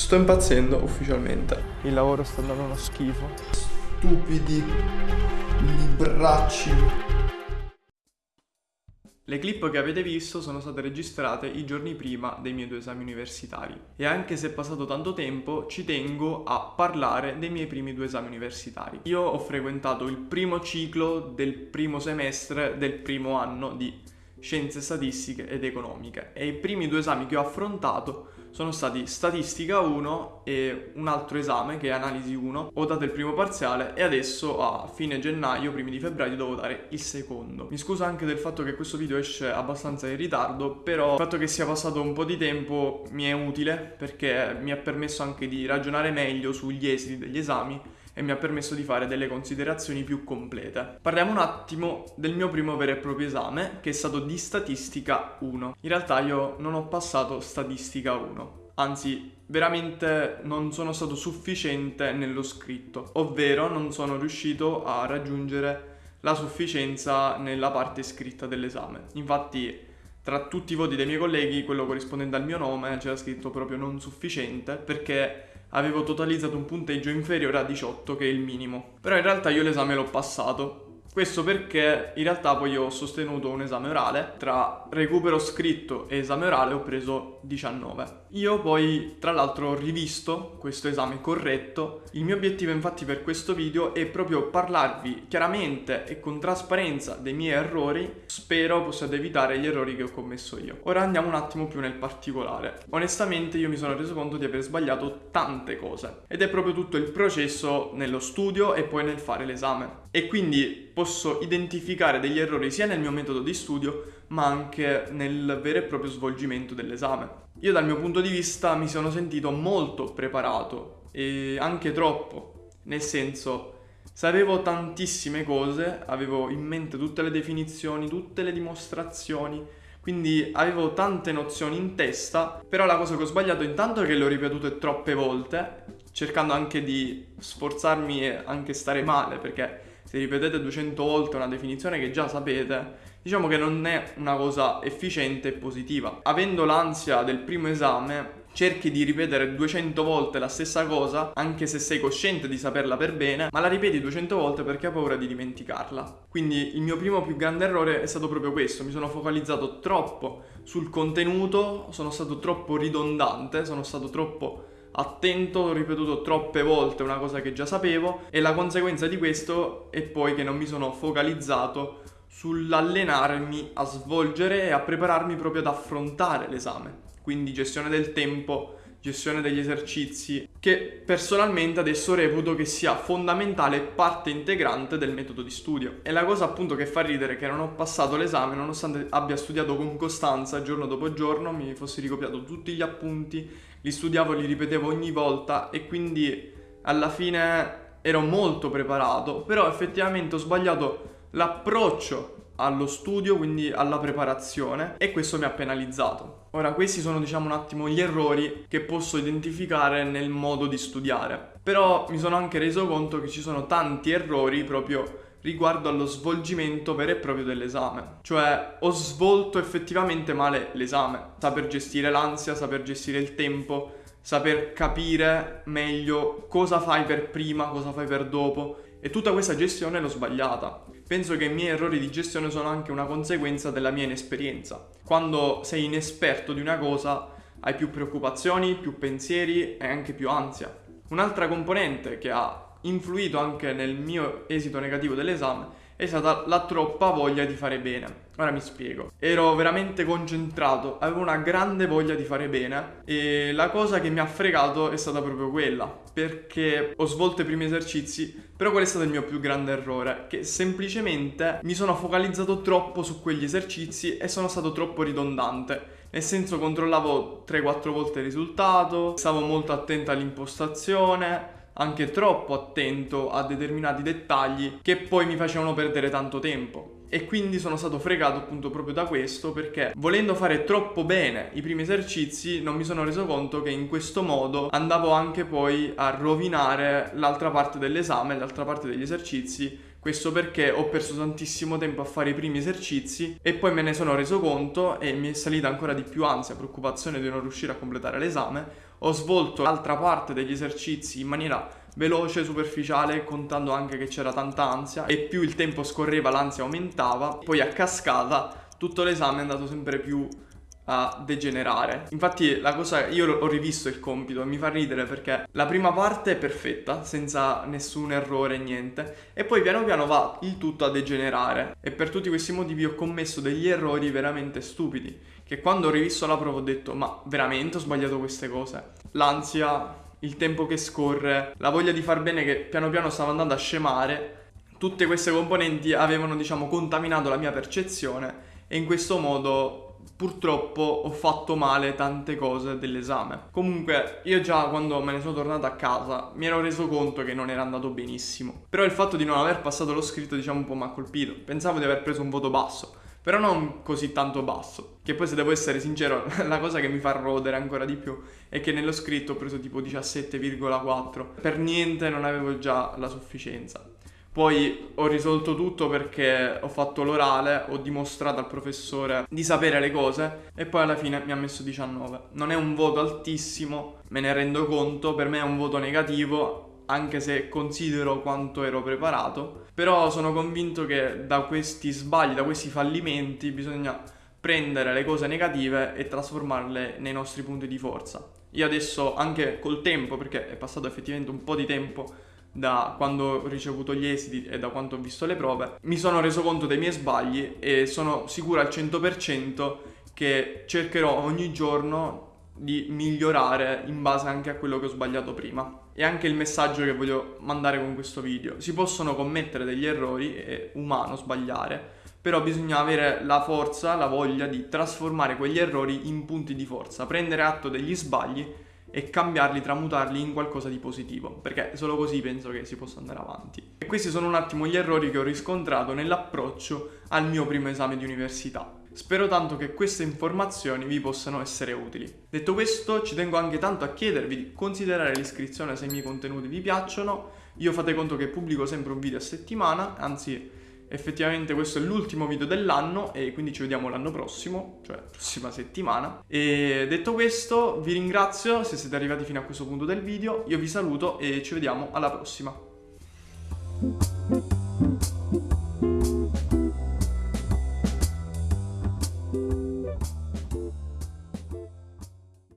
Sto impazzendo ufficialmente. Il lavoro sta andando uno schifo. Stupidi libracci. Le clip che avete visto sono state registrate i giorni prima dei miei due esami universitari e anche se è passato tanto tempo ci tengo a parlare dei miei primi due esami universitari. Io ho frequentato il primo ciclo del primo semestre del primo anno di scienze statistiche ed economiche e i primi due esami che ho affrontato sono stati statistica 1 e un altro esame che è analisi 1. Ho dato il primo parziale e adesso a fine gennaio, primi di febbraio, devo dare il secondo. Mi scuso anche del fatto che questo video esce abbastanza in ritardo, però il fatto che sia passato un po' di tempo mi è utile perché mi ha permesso anche di ragionare meglio sugli esiti degli esami e mi ha permesso di fare delle considerazioni più complete. Parliamo un attimo del mio primo vero e proprio esame, che è stato di statistica 1. In realtà io non ho passato statistica 1, anzi veramente non sono stato sufficiente nello scritto, ovvero non sono riuscito a raggiungere la sufficienza nella parte scritta dell'esame. Infatti tra tutti i voti dei miei colleghi, quello corrispondente al mio nome, c'era scritto proprio non sufficiente perché avevo totalizzato un punteggio inferiore a 18 che è il minimo. Però in realtà io l'esame l'ho passato. Questo perché in realtà poi ho sostenuto un esame orale, tra recupero scritto e esame orale ho preso 19. Io poi tra l'altro ho rivisto questo esame corretto, il mio obiettivo infatti per questo video è proprio parlarvi chiaramente e con trasparenza dei miei errori, spero possiate evitare gli errori che ho commesso io. Ora andiamo un attimo più nel particolare. Onestamente io mi sono reso conto di aver sbagliato tante cose ed è proprio tutto il processo nello studio e poi nel fare l'esame. E quindi posso identificare degli errori sia nel mio metodo di studio ma anche nel vero e proprio svolgimento dell'esame. Io dal mio punto di vista mi sono sentito molto preparato e anche troppo, nel senso sapevo tantissime cose, avevo in mente tutte le definizioni, tutte le dimostrazioni, quindi avevo tante nozioni in testa, però la cosa che ho sbagliato intanto è che le ho ripetute troppe volte, cercando anche di sforzarmi e anche stare male, perché se ripetete 200 volte una definizione che già sapete, diciamo che non è una cosa efficiente e positiva. Avendo l'ansia del primo esame, cerchi di ripetere 200 volte la stessa cosa, anche se sei cosciente di saperla per bene, ma la ripeti 200 volte perché hai paura di dimenticarla. Quindi il mio primo più grande errore è stato proprio questo, mi sono focalizzato troppo sul contenuto, sono stato troppo ridondante, sono stato troppo attento, ho ripetuto troppe volte una cosa che già sapevo e la conseguenza di questo è poi che non mi sono focalizzato sull'allenarmi a svolgere e a prepararmi proprio ad affrontare l'esame. Quindi gestione del tempo, gestione degli esercizi, che personalmente adesso reputo che sia fondamentale e parte integrante del metodo di studio. E la cosa appunto che fa ridere è che non ho passato l'esame nonostante abbia studiato con costanza giorno dopo giorno, mi fossi ricopiato tutti gli appunti, li studiavo, li ripetevo ogni volta e quindi alla fine ero molto preparato, però effettivamente ho sbagliato l'approccio allo studio, quindi alla preparazione e questo mi ha penalizzato. Ora questi sono diciamo un attimo gli errori che posso identificare nel modo di studiare. Però mi sono anche reso conto che ci sono tanti errori proprio riguardo allo svolgimento vero e proprio dell'esame. Cioè ho svolto effettivamente male l'esame. Saper gestire l'ansia, saper gestire il tempo, saper capire meglio cosa fai per prima, cosa fai per dopo e tutta questa gestione l'ho sbagliata. Penso che i miei errori di gestione sono anche una conseguenza della mia inesperienza. Quando sei inesperto di una cosa hai più preoccupazioni, più pensieri e anche più ansia. Un'altra componente che ha influito anche nel mio esito negativo dell'esame è stata la troppa voglia di fare bene. Ora mi spiego. Ero veramente concentrato, avevo una grande voglia di fare bene e la cosa che mi ha fregato è stata proprio quella, perché ho svolto i primi esercizi, però qual è stato il mio più grande errore? Che semplicemente mi sono focalizzato troppo su quegli esercizi e sono stato troppo ridondante. Nel senso controllavo 3-4 volte il risultato, stavo molto attento all'impostazione, anche troppo attento a determinati dettagli che poi mi facevano perdere tanto tempo. E quindi sono stato fregato appunto proprio da questo perché volendo fare troppo bene i primi esercizi non mi sono reso conto che in questo modo andavo anche poi a rovinare l'altra parte dell'esame, l'altra parte degli esercizi. Questo perché ho perso tantissimo tempo a fare i primi esercizi e poi me ne sono reso conto e mi è salita ancora di più ansia, preoccupazione di non riuscire a completare l'esame. Ho svolto l'altra parte degli esercizi in maniera veloce, superficiale, contando anche che c'era tanta ansia e più il tempo scorreva l'ansia aumentava, poi a cascata tutto l'esame è andato sempre più a degenerare. Infatti la cosa, io ho rivisto il compito e mi fa ridere perché la prima parte è perfetta, senza nessun errore, niente, e poi piano piano va il tutto a degenerare. E per tutti questi motivi ho commesso degli errori veramente stupidi, che quando ho rivisto la prova ho detto ma veramente ho sbagliato queste cose? L'ansia, il tempo che scorre, la voglia di far bene che piano piano stava andando a scemare, tutte queste componenti avevano diciamo contaminato la mia percezione e in questo modo purtroppo ho fatto male tante cose dell'esame. Comunque, io già quando me ne sono tornato a casa mi ero reso conto che non era andato benissimo. Però il fatto di non aver passato lo scritto, diciamo, un po' mi ha colpito. Pensavo di aver preso un voto basso. Però non così tanto basso. Che poi, se devo essere sincero, la cosa che mi fa rodere ancora di più è che nello scritto ho preso tipo 17,4. Per niente non avevo già la sufficienza. Poi ho risolto tutto perché ho fatto l'orale, ho dimostrato al professore di sapere le cose e poi alla fine mi ha messo 19. Non è un voto altissimo, me ne rendo conto, per me è un voto negativo, anche se considero quanto ero preparato, però sono convinto che da questi sbagli, da questi fallimenti bisogna prendere le cose negative e trasformarle nei nostri punti di forza. Io adesso anche col tempo, perché è passato effettivamente un po' di tempo da quando ho ricevuto gli esiti e da quanto ho visto le prove, mi sono reso conto dei miei sbagli e sono sicuro al 100% che cercherò ogni giorno di migliorare in base anche a quello che ho sbagliato prima. E anche il messaggio che voglio mandare con questo video. Si possono commettere degli errori, è umano sbagliare, però bisogna avere la forza, la voglia di trasformare quegli errori in punti di forza, prendere atto degli sbagli e cambiarli, tramutarli in qualcosa di positivo, perché solo così penso che si possa andare avanti. E questi sono un attimo gli errori che ho riscontrato nell'approccio al mio primo esame di università. Spero tanto che queste informazioni vi possano essere utili. Detto questo, ci tengo anche tanto a chiedervi di considerare l'iscrizione se i miei contenuti vi piacciono. Io fate conto che pubblico sempre un video a settimana, anzi effettivamente questo è l'ultimo video dell'anno e quindi ci vediamo l'anno prossimo, cioè prossima settimana. E detto questo vi ringrazio se siete arrivati fino a questo punto del video, io vi saluto e ci vediamo alla prossima.